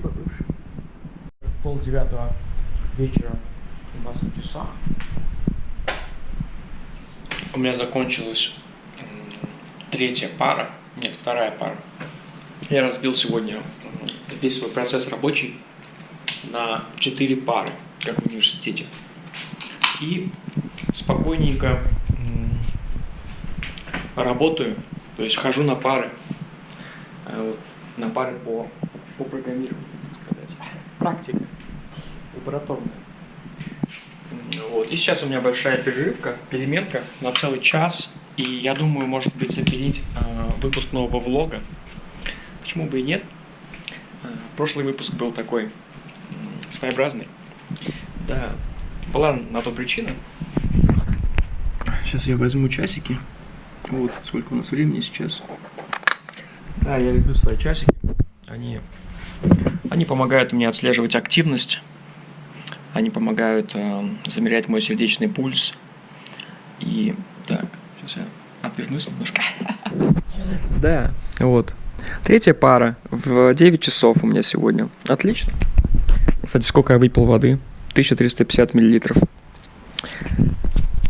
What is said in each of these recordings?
либо бывший. Пол девятого вечера у нас на часах. У меня закончилась третья пара, нет, вторая пара. Я разбил сегодня весь свой процесс рабочий на четыре пары, как в университете. И спокойненько работаю, то есть хожу на пары, э, на пары по, по программированию, так сказать. Практика лабораторная. Вот. И сейчас у меня большая перерывка, переменка на целый час. И я думаю, может быть, запилить э, выпуск нового влога. Почему бы и нет? Э, прошлый выпуск был такой э, своеобразный. Да, была на то причина. Сейчас я возьму часики. Вот, сколько у нас времени сейчас. Да, я люблю свои часики. Они, они помогают мне отслеживать активность. Они помогают э, замерять мой сердечный пульс. И так, сейчас я отвернусь немножко. Да, вот. Третья пара в 9 часов у меня сегодня. Отлично. Кстати, сколько я выпил воды? 1350 миллилитров.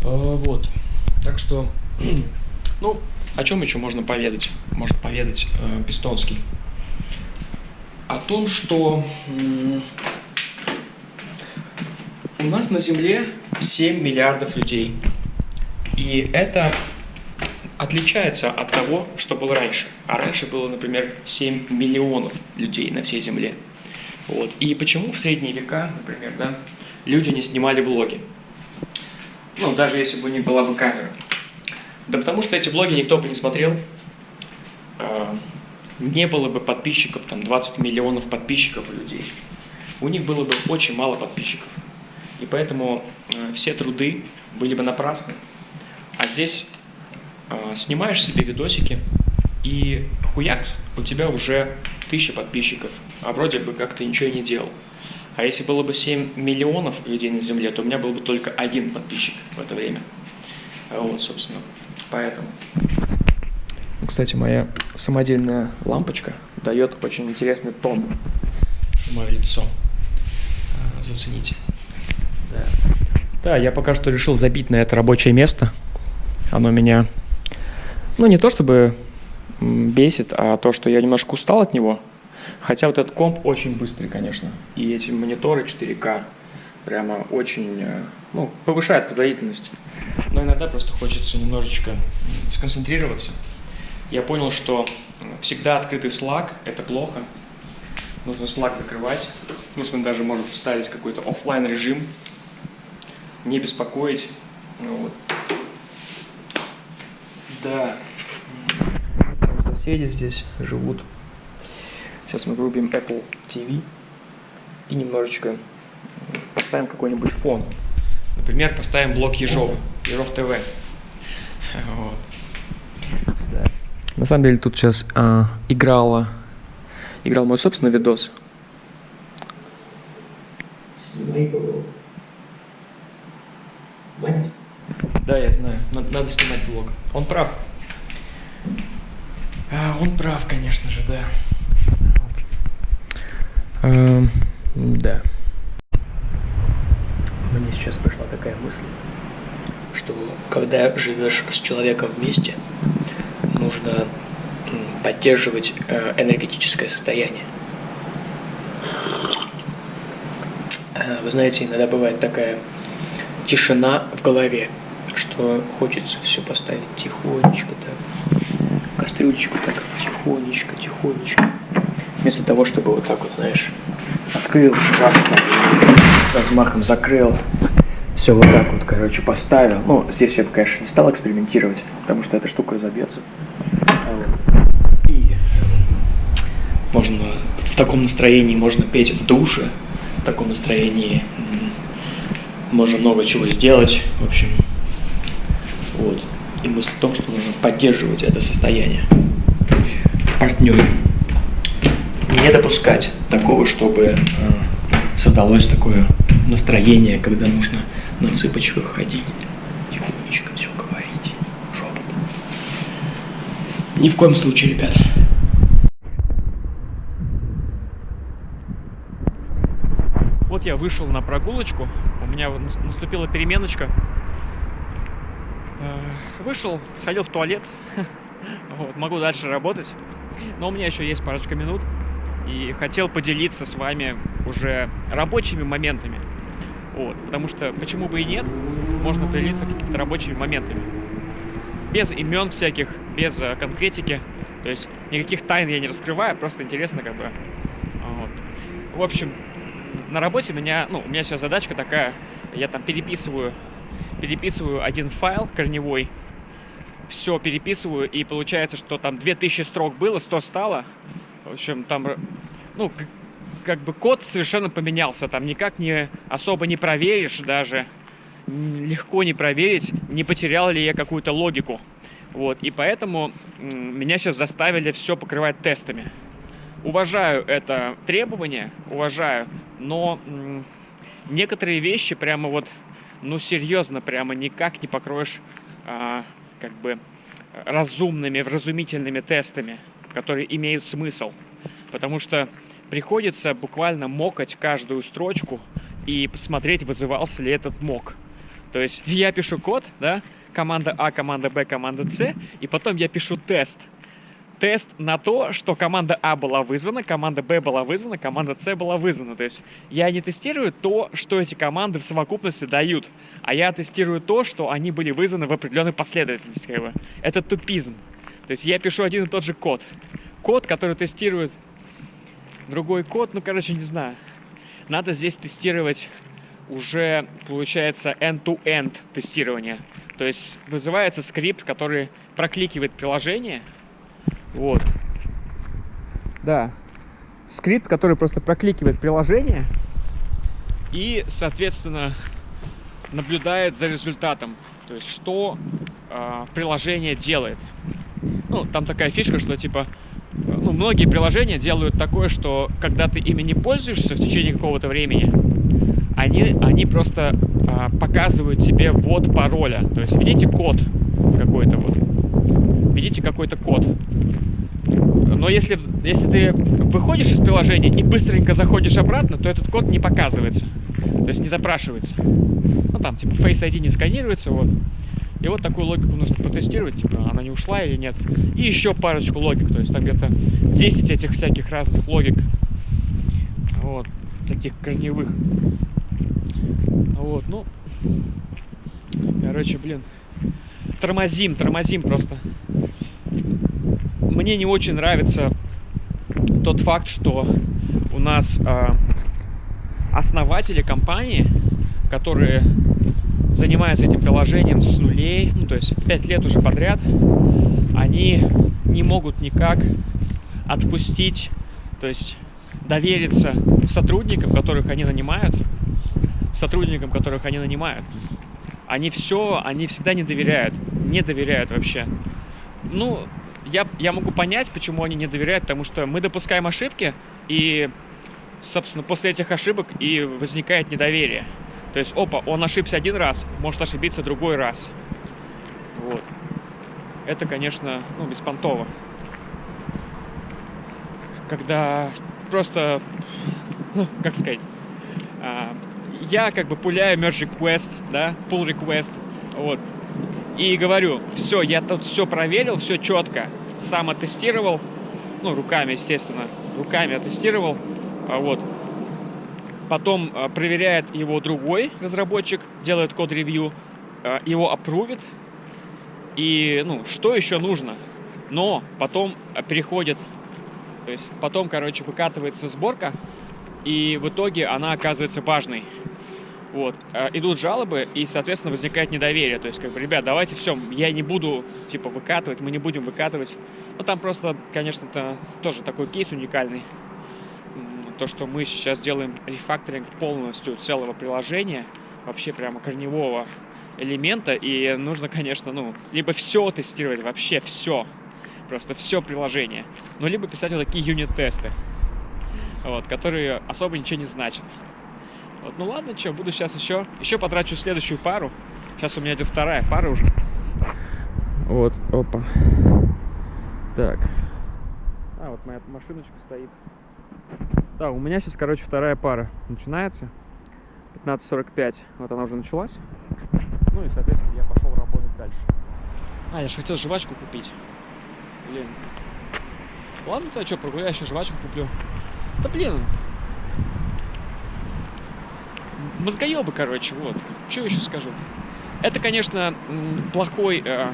А, вот. Так что, ну, о чем еще можно поведать? Может поведать э, Пистонский. О том, что у нас на Земле 7 миллиардов людей. И это отличается от того, что было раньше. А раньше было, например, 7 миллионов людей на всей Земле. Вот. И почему в средние века, например, да, люди не снимали влоги? Ну, даже если бы не была бы камера. Да потому что эти влоги никто бы не смотрел. Не было бы подписчиков, там 20 миллионов подписчиков у людей. У них было бы очень мало подписчиков. И поэтому э, все труды были бы напрасны. А здесь а, снимаешь себе видосики, и хуякс, у тебя уже тысяча подписчиков, а вроде бы как ты ничего и не делал. А если было бы 7 миллионов людей на Земле, то у меня был бы только один подписчик в это время. Вот, собственно, поэтому. Кстати, моя самодельная лампочка дает очень интересный тон в мое лицо. А, зацените. Да. да, я пока что решил забить на это рабочее место. Оно меня ну, не то чтобы бесит, а то, что я немножко устал от него. Хотя вот этот комп очень быстрый, конечно. И эти мониторы 4К прямо очень, э, ну, повышают производительность. Но иногда просто хочется немножечко сконцентрироваться. Я понял, что всегда открытый Slack – это плохо. Нужно Slack закрывать. Нужно даже, может, вставить какой-то офлайн режим, не беспокоить. Вот. Да. Соседи здесь живут. Сейчас мы врубим Apple TV и немножечко поставим какой-нибудь фон. Например, поставим блок Ежова, Ежов ТВ. Вот. На самом деле тут сейчас а, играла, играл мой собственный видос. Да, я знаю. Надо, надо снимать блог. Он прав. А, он прав, конечно же, да. Вот. А, да. Мне сейчас пришла такая мысль, что когда живешь с человеком вместе, нужно поддерживать э, энергетическое состояние. Э, вы знаете, иногда бывает такая тишина в голове, что хочется все поставить тихонечко, так, кастрюлечку так, тихонечко, тихонечко. Вместо того, чтобы вот так вот, знаешь, открыл, размахом закрыл, все вот так вот, короче, поставил. Ну, здесь я бы, конечно, не стал экспериментировать, потому что эта штука разобьется. И можно в таком настроении можно петь в душе, в таком настроении можно много чего сделать, в общем. Вот. И мысль в том, что нужно поддерживать это состояние в партнере. Не допускать такого, чтобы э, создалось такое настроение, когда нужно на цыпочках ходить, тихонечко все говорить, шепотом. Ни в коем случае, ребята. Вот я вышел на прогулочку, у меня наступила переменочка. Э, вышел, сходил в туалет, вот, могу дальше работать, но у меня еще есть парочка минут, и хотел поделиться с вами уже рабочими моментами. Вот, потому что почему бы и нет, можно поделиться какими-то рабочими моментами. Без имен всяких, без э, конкретики. То есть никаких тайн я не раскрываю, просто интересно как бы. Вот. В общем, на работе меня, ну, у меня сейчас задачка такая, я там переписываю, переписываю один файл корневой, все переписываю, и получается, что там 2000 строк было, 100 стало. В общем, там, ну, как бы код совершенно поменялся, там никак не особо не проверишь даже, легко не проверить, не потерял ли я какую-то логику. Вот, и поэтому меня сейчас заставили все покрывать тестами. Уважаю это требование, уважаю, но некоторые вещи прямо вот, ну серьезно, прямо никак не покроешь а, как бы разумными, вразумительными тестами, которые имеют смысл. Потому что приходится буквально мокать каждую строчку и посмотреть, вызывался ли этот мок. То есть я пишу код, да, команда А, команда Б, команда С, и потом я пишу тест. Тест на то, что команда А была вызвана, команда Б была вызвана, команда С была вызвана. То есть я не тестирую то, что эти команды в совокупности дают, а я тестирую то, что они были вызваны в определенной последовательности. Как бы. Это тупизм. То есть я пишу один и тот же код. Код, который тестирует другой код, ну, короче, не знаю. Надо здесь тестировать уже, получается, end-to-end тестирование. То есть вызывается скрипт, который прокликивает приложение. Вот. Да. Скрипт, который просто прокликивает приложение и, соответственно, наблюдает за результатом. То есть, что э, приложение делает. Ну, там такая фишка, что типа, ну, многие приложения делают такое, что когда ты ими не пользуешься в течение какого-то времени, они, они просто а, показывают тебе ввод пароля. То есть видите код какой-то вот. Видите какой-то код. Но если, если ты выходишь из приложения и быстренько заходишь обратно, то этот код не показывается. То есть не запрашивается. Ну там типа Face ID не сканируется, вот. И вот такую логику нужно протестировать, типа она не ушла или нет. И еще парочку логик, то есть там где-то 10 этих всяких разных логик. Вот, таких корневых. Вот, ну, короче, блин, тормозим, тормозим просто. Мне не очень нравится тот факт, что у нас э, основатели компании, которые занимаются этим приложением с нулей, ну, то есть 5 лет уже подряд, они не могут никак отпустить, то есть довериться сотрудникам, которых они нанимают, сотрудникам, которых они нанимают. Они все, они всегда не доверяют, не доверяют вообще. Ну, я, я могу понять, почему они не доверяют, потому что мы допускаем ошибки, и, собственно, после этих ошибок и возникает недоверие. То есть, опа, он ошибся один раз, может ошибиться другой раз. Вот. Это, конечно, ну, беспонтово. Когда просто, ну, как сказать, а, я как бы пуляю merge request, да, pull request, вот, и говорю, все, я тут все проверил, все четко, сам оттестировал, ну, руками, естественно, руками оттестировал, а вот, потом а, проверяет его другой разработчик, делает код-ревью, а, его опрувит, и, ну, что еще нужно? Но потом переходит, то есть потом, короче, выкатывается сборка, и в итоге она оказывается важной. Вот. Э, идут жалобы, и, соответственно, возникает недоверие. То есть, как бы, ребят, давайте все, я не буду, типа, выкатывать, мы не будем выкатывать. Ну, там просто, конечно, это тоже такой кейс уникальный. То, что мы сейчас делаем рефакторинг полностью целого приложения, вообще прямо корневого элемента, и нужно, конечно, ну, либо все тестировать, вообще все, просто все приложение, ну, либо писать вот такие юнит-тесты, вот, которые особо ничего не значат. Вот, ну ладно, что, буду сейчас еще, еще потрачу следующую пару. Сейчас у меня идет вторая пара уже. Вот, опа. Так. А, вот моя машиночка стоит. Да, у меня сейчас, короче, вторая пара начинается. 15.45, вот она уже началась. Ну и, соответственно, я пошел работать дальше. А, я же хотел жвачку купить. Блин. Ладно, то что, прогуляю, еще жвачку куплю. Да блин. Мозгоебы, короче, вот. Что еще скажу? Это, конечно, плохой э,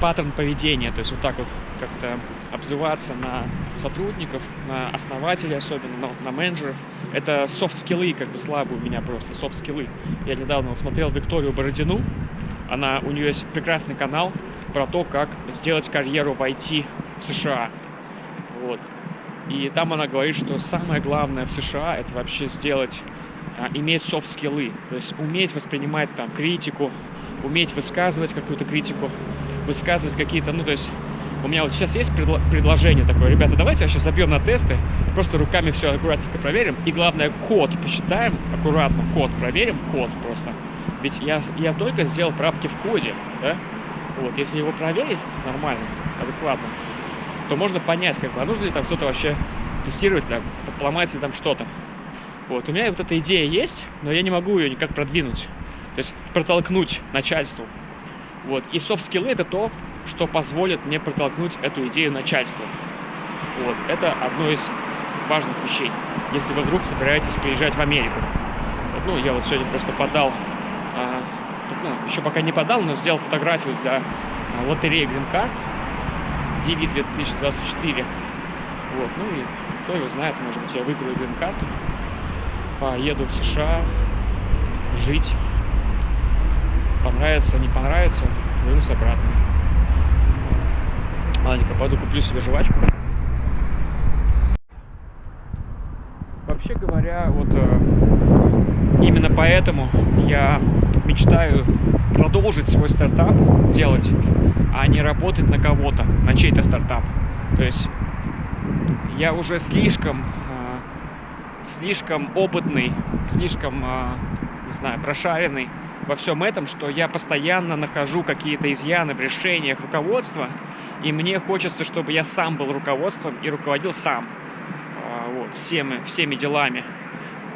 паттерн поведения. То есть вот так вот как-то обзываться на сотрудников, на основателей особенно, на, на менеджеров. Это софт-скиллы, как бы слабые у меня просто, софт-скиллы. Я недавно вот смотрел Викторию Бородину, она, у нее есть прекрасный канал про то, как сделать карьеру в IT в США. Вот. И там она говорит, что самое главное в США это вообще сделать, иметь софт-скиллы, то есть уметь воспринимать там критику, уметь высказывать какую-то критику, высказывать какие-то, ну то есть у меня вот сейчас есть предло- предложение такое, ребята, давайте сейчас забьем на тесты, просто руками все аккуратненько проверим, и главное код посчитаем, аккуратно код проверим, код просто. Ведь я, я только сделал правки в коде, да? Вот, если его проверить нормально, адекватно, то можно понять, как бы, а нужно ли там что-то вообще тестировать, там, поломается ли там что-то. Вот, у меня вот эта идея есть, но я не могу ее никак продвинуть. То есть протолкнуть начальству. Вот. И софт-скиллы это то, что позволит мне протолкнуть эту идею начальству. Вот. Это одно из важных вещей, если вы вдруг собираетесь приезжать в Америку. Вот, ну, я вот сегодня просто подал, а, ну, еще пока не подал, но сделал фотографию для а, лотереи Green Card DV 2024. Вот, ну и кто его знает, может быть, я выиграю Green Card, поеду в США жить, понравится, не понравится, вернусь обратно. Ладненько, пойду куплю себе жвачку. Вообще говоря, вот э, именно поэтому я мечтаю продолжить свой стартап делать, а не работать на кого-то, на чей-то стартап. То есть я уже слишком, э, слишком опытный, слишком, э, не знаю, прошаренный во всем этом, что я постоянно нахожу какие-то изъяны в решениях руководства, и мне хочется, чтобы я сам был руководством и руководил сам а, вот, всеми, всеми делами.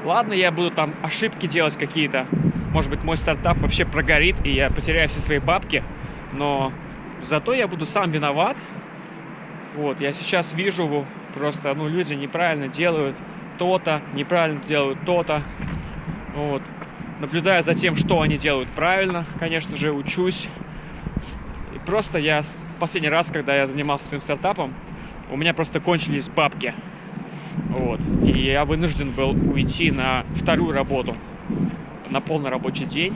Ладно, я буду там ошибки делать какие-то, может быть, мой стартап вообще прогорит, и я потеряю все свои бабки, но зато я буду сам виноват. Вот, я сейчас вижу просто, ну, люди неправильно делают то-то, неправильно делают то-то. Вот, наблюдая за тем, что они делают правильно, конечно же, учусь. И просто я последний раз, когда я занимался своим стартапом, у меня просто кончились бабки. Вот. И я вынужден был уйти на вторую работу, на полный рабочий день,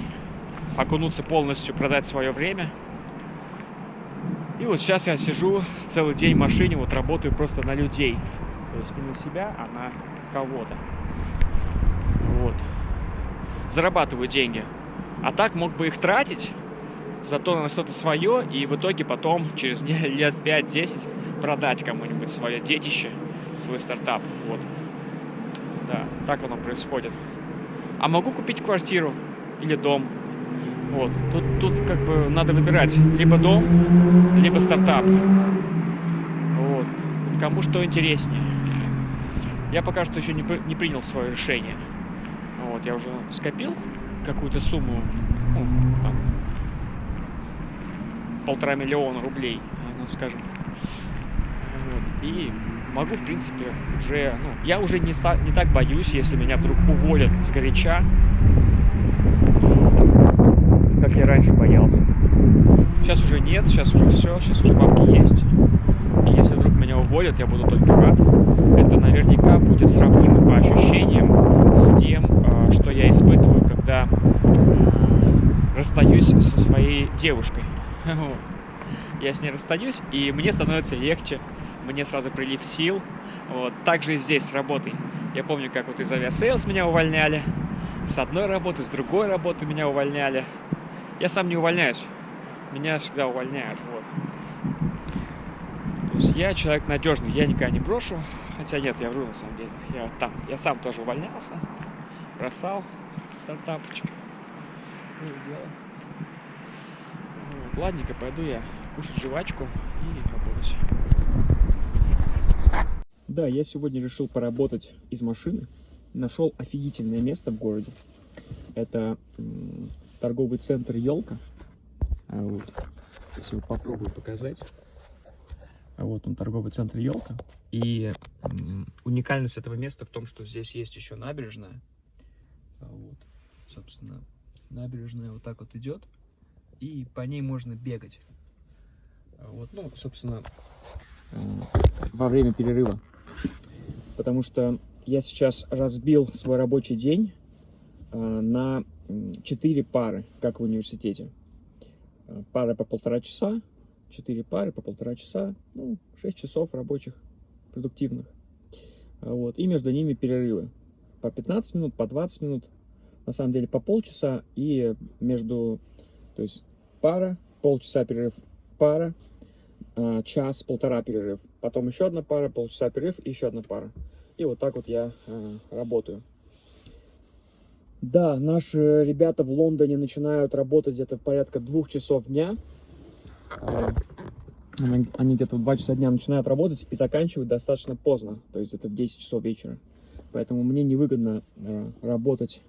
окунуться полностью, продать свое время. И вот сейчас я сижу целый день в машине, вот работаю просто на людей. То есть не на себя, а на кого-то. Вот зарабатываю деньги. А так мог бы их тратить, зато на что-то свое, и в итоге потом, через лет 5-10, продать кому-нибудь свое детище, свой стартап. Вот. Да, так оно происходит. А могу купить квартиру или дом. Вот. Тут, тут как бы надо выбирать либо дом, либо стартап. Вот. Тут кому что интереснее. Я пока что еще не, не принял свое решение. Вот, я уже скопил какую-то сумму, ну, там, полтора миллиона рублей, скажем. Вот, и могу, в принципе, уже, ну, я уже не, не так боюсь, если меня вдруг уволят с горяча, как я раньше боялся. Сейчас уже нет, сейчас уже все, сейчас уже бабки есть. И если меня уволят, я буду только рад. Это наверняка будет сравнимо по ощущениям с тем, что я испытываю, когда расстаюсь со своей девушкой. Я с ней расстаюсь, и мне становится легче, мне сразу прилив сил. Вот. Также и здесь с работой. Я помню, как вот из Aviasales меня увольняли, с одной работы, с другой работы меня увольняли. Я сам не увольняюсь, меня всегда увольняют. Вот. То есть я человек надежный, я никогда не брошу. Хотя нет, я вру на самом деле. Я там, я сам тоже увольнялся бросал стартапчик. Ну, дело. Вот, ладненько, пойду я кушать жвачку и работать. Да, я сегодня решил поработать из машины. Нашел офигительное место в городе. Это торговый центр «Елка». А вот. Его попробую показать. Вот он, торговый центр «Елка». И уникальность этого места в том, что здесь есть еще набережная. А вот, собственно, набережная вот так вот идет. И по ней можно бегать. А вот, ну, собственно, во время перерыва. Потому что я сейчас разбил свой рабочий день на 4 пары, как в университете. Пара по полтора часа, 4 пары по полтора часа, ну, 6 часов рабочих, продуктивных. Вот. И между ними перерывы. По 15 минут, по 20 минут, на самом деле по полчаса. И между, то есть пара, полчаса перерыв, пара, а, час, полтора перерыв. Потом еще одна пара, полчаса перерыв, еще одна пара. И вот так вот я э, работаю. Да, наши ребята в Лондоне начинают работать где-то в порядка двух часов дня. Они где-то в 2 часа дня начинают работать и заканчивают достаточно поздно, то есть это в 10 часов вечера. Поэтому мне невыгодно э, работать,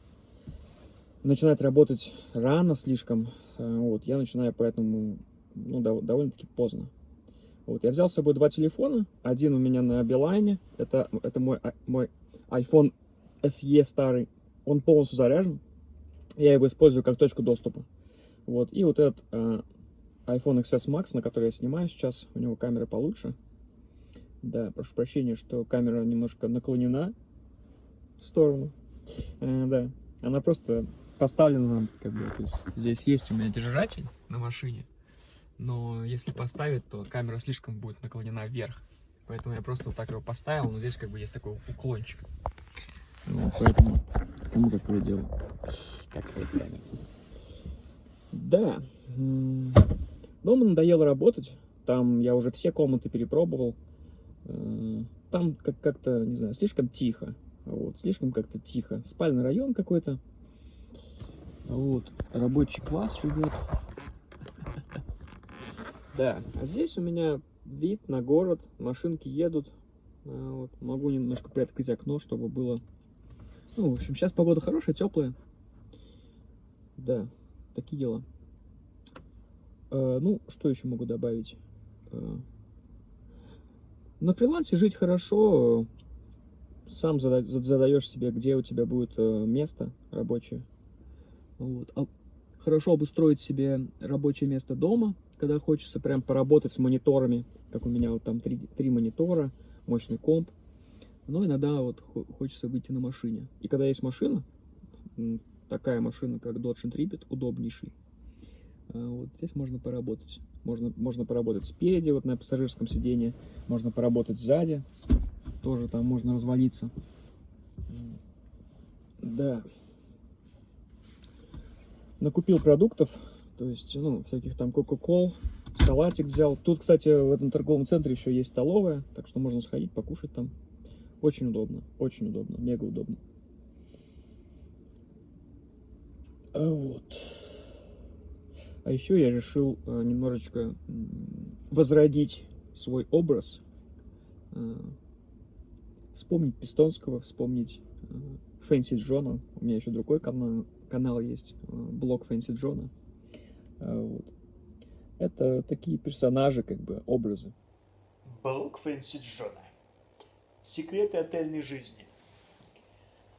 начинать работать рано слишком. Э, вот, я начинаю поэтому ну, довольно-таки поздно. Вот, я взял с собой два телефона. Один у меня на Билайне. Это, это мой, а, мой iPhone SE старый. Он полностью заряжен. Я его использую как точку доступа. Вот, и вот этот э, iPhone XS Max, на который я снимаю сейчас. У него камера получше. Да, прошу прощения, что камера немножко наклонена в сторону. Э, да, она просто поставлена, как бы, то есть здесь есть у меня держатель на машине но если поставить, то камера слишком будет наклонена вверх. Поэтому я просто вот так его поставил, но здесь как бы есть такой уклончик. Ну, поэтому кому какое дело. Как сказать правильно. Да. Дома надоело работать. Там я уже все комнаты перепробовал. Э, там как-то, не знаю, слишком тихо. Вот, слишком как-то тихо. Спальный район какой-то. Вот, рабочий класс живет. Да, а здесь у меня вид на город, машинки едут. А, вот, могу немножко приоткрыть окно, чтобы было... Ну, в общем, сейчас погода хорошая, теплая. Да, такие дела. А, ну, что еще могу добавить? А, на фрилансе жить хорошо. Сам задаешь себе, где у тебя будет э, место рабочее. Вот. А хорошо обустроить себе рабочее место дома – когда хочется прям поработать с мониторами, как у меня вот там три, три монитора, мощный комп. Но иногда вот хочется выйти на машине. И когда есть машина, такая машина, как Dodge Intrepid, удобнейший, вот здесь можно поработать. Можно, можно поработать спереди, вот на пассажирском сиденье, можно поработать сзади, тоже там можно развалиться. Да. Накупил продуктов, то есть, ну, всяких там кока-кол, салатик взял. Тут, кстати, в этом торговом центре еще есть столовая, так что можно сходить, покушать там. Очень удобно, очень удобно, мега удобно. А вот. А еще я решил э, немножечко возродить свой образ. Э, вспомнить Пистонского, вспомнить э, Фэнси Джона. У меня еще другой канал, канал есть, блог Фэнси Джона. Вот. Это такие персонажи, как бы, образы. Блок Фэнси Джона. Секреты отельной жизни.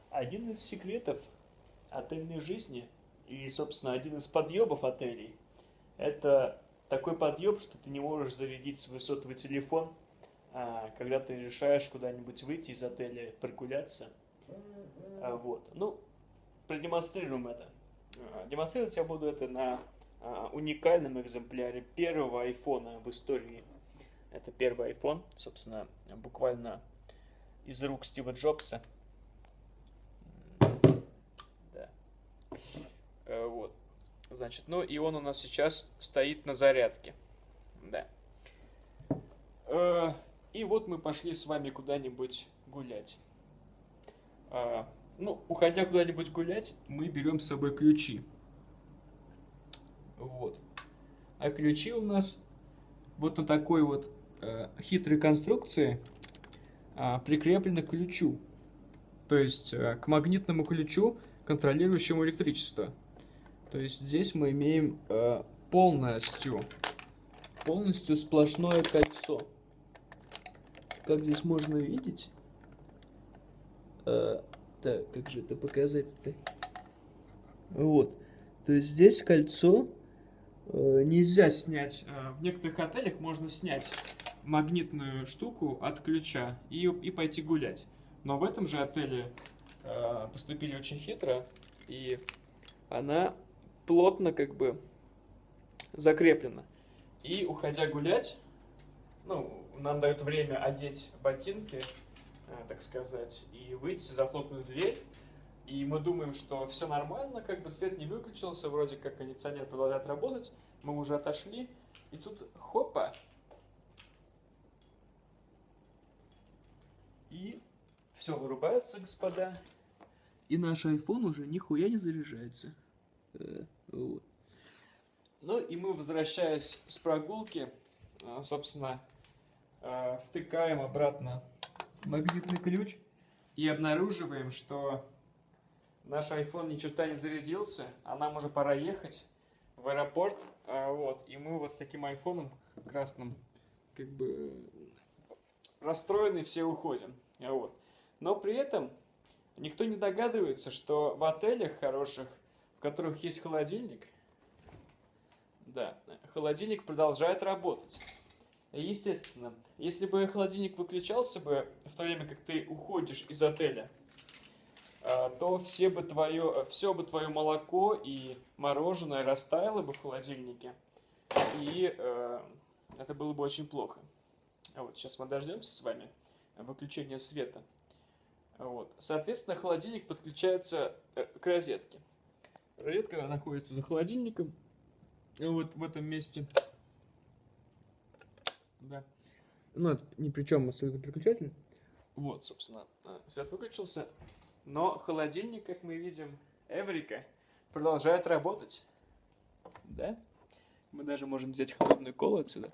Один из секретов отельной жизни и, собственно, один из подъебов отелей – это такой подъеб, что ты не можешь зарядить свой сотовый телефон, а, когда ты решаешь куда-нибудь выйти из отеля, прогуляться. А, вот. Ну, продемонстрируем это. Демонстрировать я буду это на а, уникальном экземпляре первого айфона в истории. Это первый iPhone, собственно, буквально из рук Стива Джобса. Да. Э, вот. Значит, ну и он у нас сейчас стоит на зарядке. Да. Э, и вот мы пошли с вами куда-нибудь гулять. А, ну, уходя куда-нибудь гулять, мы берем с собой ключи. Вот. А ключи у нас вот на такой вот э, хитрой конструкции э, прикреплены к ключу. То есть э, к магнитному ключу контролирующему электричество. То есть здесь мы имеем э, полностью, полностью сплошное кольцо. Как здесь можно видеть? Э, так, как же это показать-то? Вот. То есть здесь кольцо э, нельзя снять. Э, в некоторых отелях можно снять магнитную штуку от ключа и, и пойти гулять. Но в этом же отеле э, поступили очень хитро, и она плотно как бы закреплена. И уходя гулять, ну, нам дают время одеть ботинки, э, так сказать, и выйти, захлопнуть дверь. И мы думаем, что все нормально, как бы свет не выключился, вроде как кондиционер продолжает работать. Мы уже отошли, и тут хопа, И все вырубается, господа. И наш iPhone уже нихуя не заряжается. Э. Ну и мы, возвращаясь с прогулки, э, собственно, э, втыкаем обратно магнитный ключ и обнаруживаем, что наш iPhone ни черта не зарядился, а нам уже пора ехать в аэропорт. Вот, и мы вот с таким айфоном красным, как бы расстроены, все уходим. Вот. Но при этом никто не догадывается, что в отелях хороших, которых есть холодильник, да, холодильник продолжает работать. Естественно, если бы холодильник выключался бы в то время, как ты уходишь из отеля, а, то все бы твое, все бы твое молоко и мороженое растаяло бы в холодильнике, и э, это было бы очень плохо. А вот сейчас мы дождемся с вами выключения света. Вот. Соответственно, холодильник подключается э, к розетке. Розетка находится за холодильником. Вот в этом месте. Да. Ну, это ни при чем абсолютно переключатель. Вот, собственно, э, свет выключился. Но холодильник, как мы видим, Эврика, продолжает работать. Да? Мы даже можем взять холодную колу отсюда.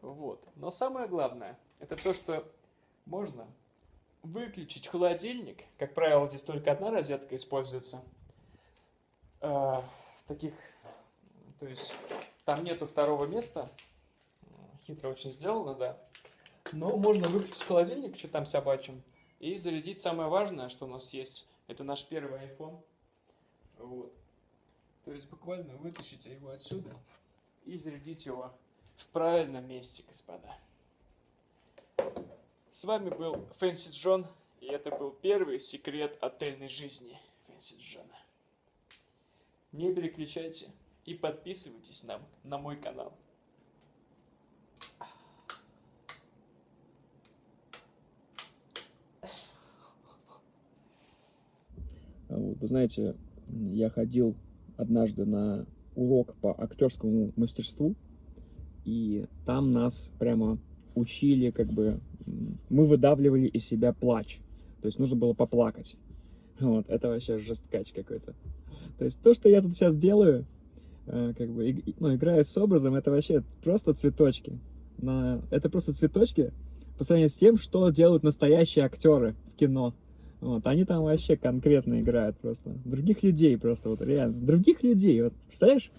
Вот. Но самое главное, это то, что можно выключить холодильник. Как правило, здесь только одна розетка используется. Э, таких, то есть там нету второго места. Хитро очень сделано, да. Но можно выключить холодильник, что там собачьим, и зарядить самое важное, что у нас есть. Это наш первый iPhone. Вот. То есть буквально вытащите его отсюда и зарядить его в правильном месте, господа. С вами был Фэнси Джон, и это был первый секрет отельной жизни Фэнси Джона. Не переключайте и подписывайтесь нам на мой канал. Вот, вы знаете, я ходил однажды на урок по актерскому мастерству, и там нас прямо учили как бы мы выдавливали из себя плач. То есть нужно было поплакать. Вот, это вообще жесткач какой-то. То есть то, что я тут сейчас делаю, э, как бы, ну, играя с образом, это вообще просто цветочки. Это просто цветочки по сравнению с тем, что делают настоящие актеры в кино. Вот, они там вообще конкретно играют просто. Других людей просто, вот реально. Других людей, вот, представляешь?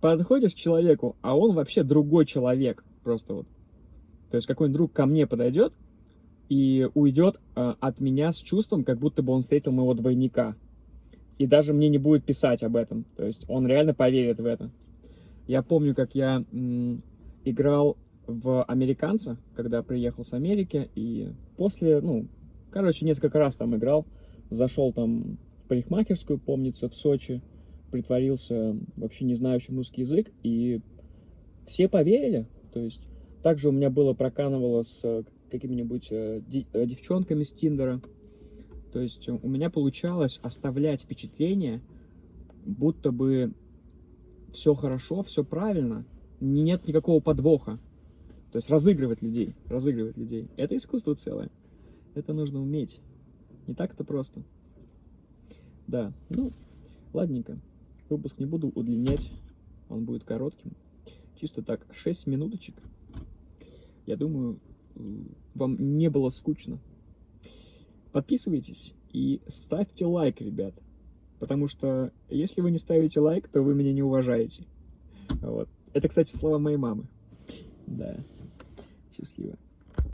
Подходишь к человеку, а он вообще другой человек. Просто вот. То есть какой-нибудь друг ко мне подойдет и уйдет э, от меня с чувством, как будто бы он встретил моего двойника. И даже мне не будет писать об этом. То есть он реально поверит в это. Я помню, как я играл в «Американца», когда приехал с Америки, и после, ну, короче, несколько раз там играл, зашел там в парикмахерскую, помнится, в Сочи, притворился вообще не знающим русский язык, и все поверили, то есть также у меня было проканывало с э, какими-нибудь э, э, девчонками с Тиндера. То есть у меня получалось оставлять впечатление, будто бы все хорошо, все правильно, нет никакого подвоха. То есть разыгрывать людей, разыгрывать людей. Это искусство целое. Это нужно уметь. Не так это просто. Да, ну, ладненько. Выпуск не буду удлинять, он будет коротким. Чисто так, 6 минуточек. Я думаю, вам не было скучно. Подписывайтесь и ставьте лайк, ребят. потому что если вы не ставите лайк, то вы меня не уважаете. Вот. Это, кстати, слова моей мамы. Да. Счастливо.